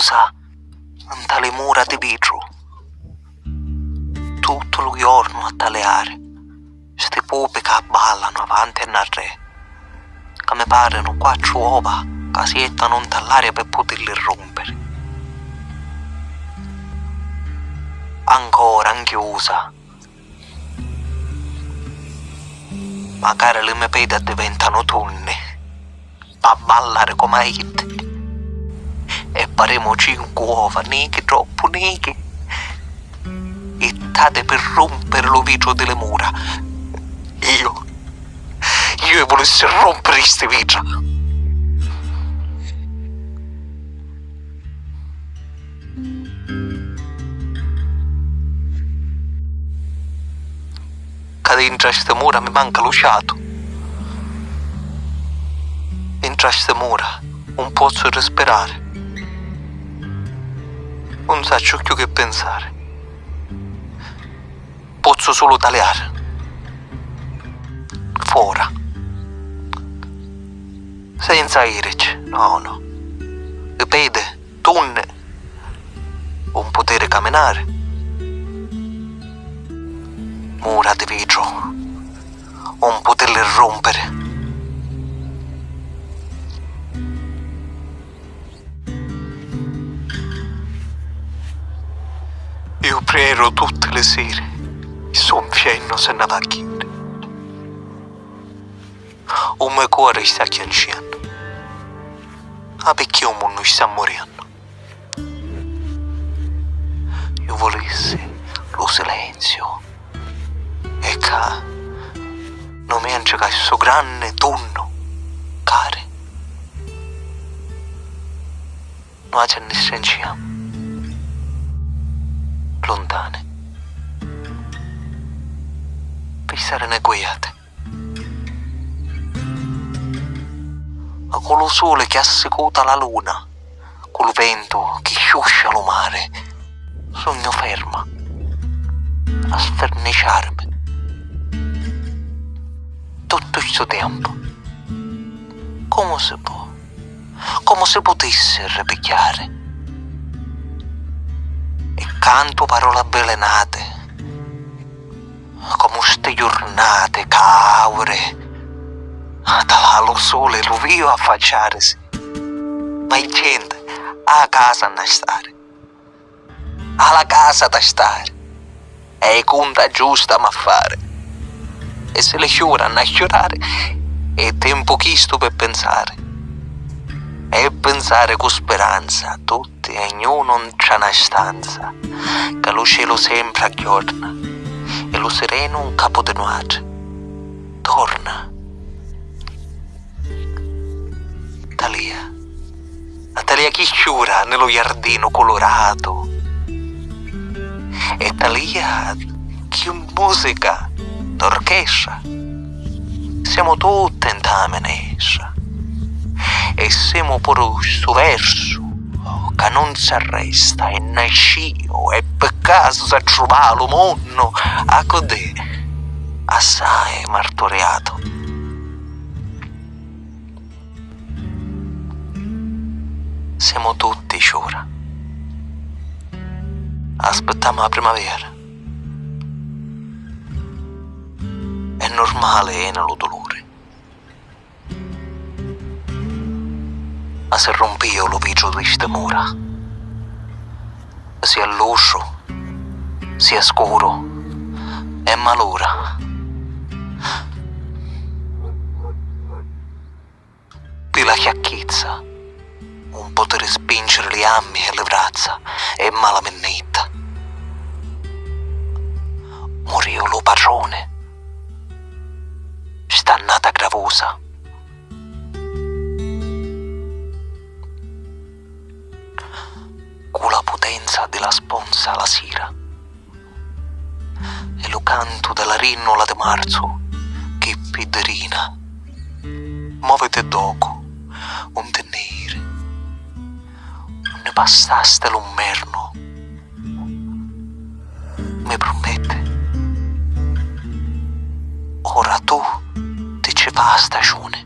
chiusa in tale mura di vetro. Tutto il giorno a taleare, sti pupi che ballano avanti e narre, che mi parano quattro uova che si ettano in tall'aria per poterli rompere. Ancora chiusa. Magari le mie pede diventano tonne, a ballare come hit e faremo cinque uova nere troppo nere e tate per rompere lo vetro delle mura. Io io volessi rompere queste vetro che dentro queste mura mi manca lo sciato dentro queste mura non posso respirare non so più che pensare. Posso solo tagliare. Fuora. Senza irici, no, no. Ripete, tunne. Un potere camminare. Mura di vetro. Un poterle rompere. Io prego tutte le sere e son fieno se ne va a chiudere. O mio cuore sta chiancendo. Ma perché un mondo sta morendo? Io volessi lo silenzio. E che non mi entra questo grande tonno, care. Non c'è nessuno lontane. Pensare ne guiate. Ma con lo sole che assecuta la luna, col vento che sciuscia lo mare, sogno ferma a sferniciarmi. Tutto questo tempo, come si può, come si potesse ripicchiare canto parole avvelenate, come ste giornate caure, da lo sole lo vio affacciarsi, ma il gente a casa a stare, alla casa da stare, è conta giusta ma fare, e se le sciura a sciorare, è tempo chisto per pensare e pensare con speranza tutti e ognuno c'è una stanza che lo cielo sempre aggiorna e lo sereno un capo di noce torna. Talia. Talia chi sciura nello giardino colorato? E Talia che musica d'orchestra? Siamo tutti in tamenessa e siamo pure questo verso che non si arresta e nascio e per caso trova lo mondo a codè. Assai martoriato. Siamo tutti sciura. Aspettiamo la primavera. È normale nello dolore ma se lo vigio di ste mura. Sia l'uscio, sia scuro, e malura. Di la chiacchizza, un potere spingere le ammi e le braccia, e mala potenza della sponza la sera e lo canto della rinnola di marzo che piderina muovete doco un tenere. Non ne passaste l'ummerno mi promette. Ora tu ti ci va stagione